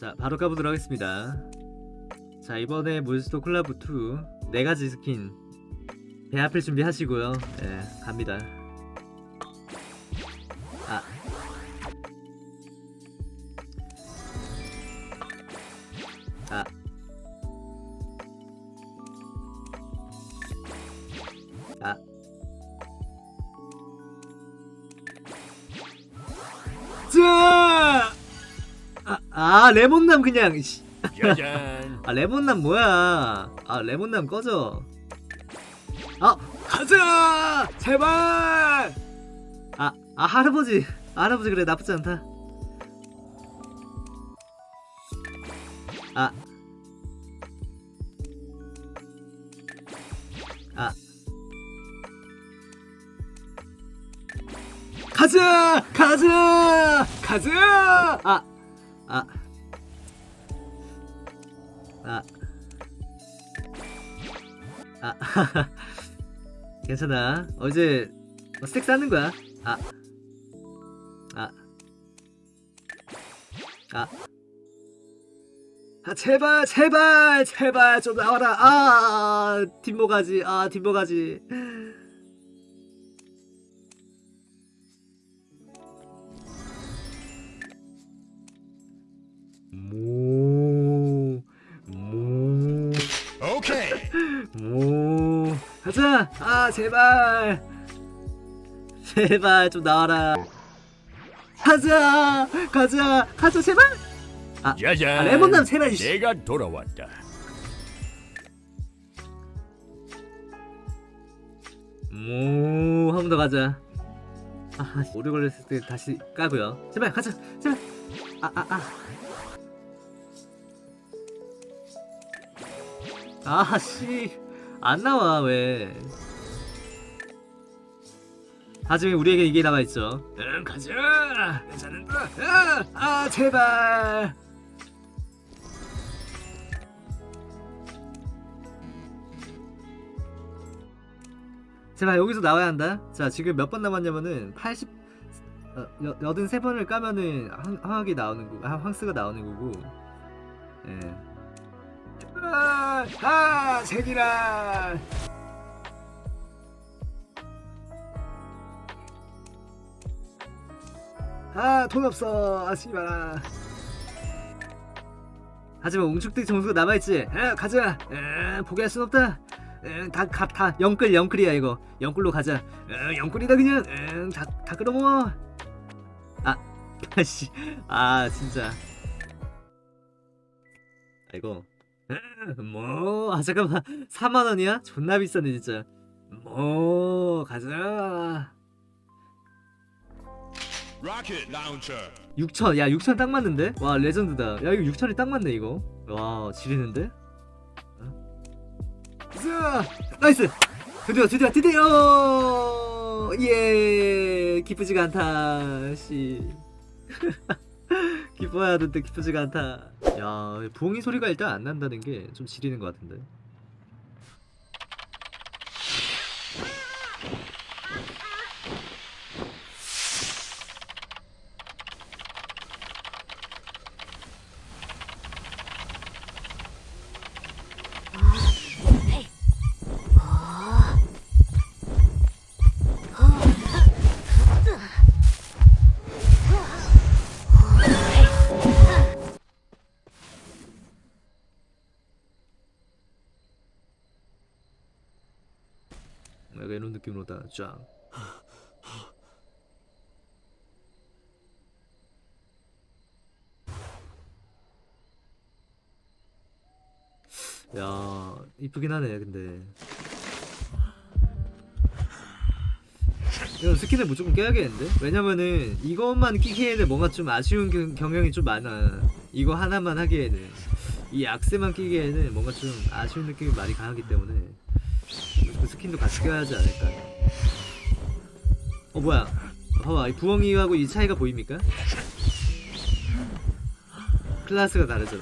자 바로 가보도록 하겠습니다. 자 이번에 몬스터 콜라보2 네가지 스킨 배합을 준비하시고요. 예 갑니다 아, 아 레몬남 그냥 씨. 짜잔. 아 레몬남 뭐야 아 레몬남 꺼져 아 가자 제발 아, 아 할아버지 할아버지 그래 나쁘지 않다 아 아. 가자! 가자! 가자! 아! 아. 아. 아. 괜찮아. 어제 뭐 스택 쌓는 거야. 아. 아. 아. 아 제발 제발 제발 좀 나와라. 아 뒷모가지. 아 뒷모가지. 오케이. 오 가자 아 제발 제발 좀 나와라 가자 가자 가자 제발 짜잔. 아, 레몬남 제발. 내가 돌아왔다. 오한 번 더 가자 아 오래 걸렸을 때 다시 까고요 제발 가자 제발 아아 아 아 씨 안 나와 왜? 하지만 우리에게 이게 남아있죠. 응 가자! 괜찮은가 아, 아 제발! 제발 여기서 나와야 한다. 자 지금 몇 번 남았냐면은 80 어, 여, 83번을 까면은 황, 황학이 나오는 거고 아, 황스가 나오는 거고. 예. 아, 아 색이라. 아돈 없어. 아 씨발아 하지만 웅축대 점수가 남아있지. 에, 가자. 에, 포기할 순 없다. 다다 영끌 영끌이야 이거. 영끌로 가자. 에, 영끌이다 그냥. 에, 다, 다 끌어모아. 아 아씨. 아 진짜. 아이고 뭐 아 잠깐만 4만원이야? 존나 비싸네 진짜 뭐 가자 rocket launcher. 6천 야 6천 딱 맞는데? 와 레전드다 야 이거 6천이 딱 맞네 이거 와 지리는데? 자 nice 드디어 드디어 드디어 예 기쁘지가 않다 씨 기뻐야 하는데 기쁘지가 않다. 야 부엉이 소리가 일단 안 난다는 게 좀 지리는 것 같은데 약간 이런 느낌으로 다 쫙. 야 이쁘긴 하네 근데. 이거 스킨을 무조건 깨야겠는데? 왜냐면은 이것만 끼기에는 뭔가 좀 아쉬운 경, 경향이 좀 많아. 이거 하나만 하기에는. 이 악세만 끼기에는 뭔가 좀 아쉬운 느낌이 많이 강하기 때문에 그 스킨도 같이 껴야 하지 않을까. 어 뭐야. 봐봐 이 부엉이하고 이 차이가 보입니까? 클라스가 다르죠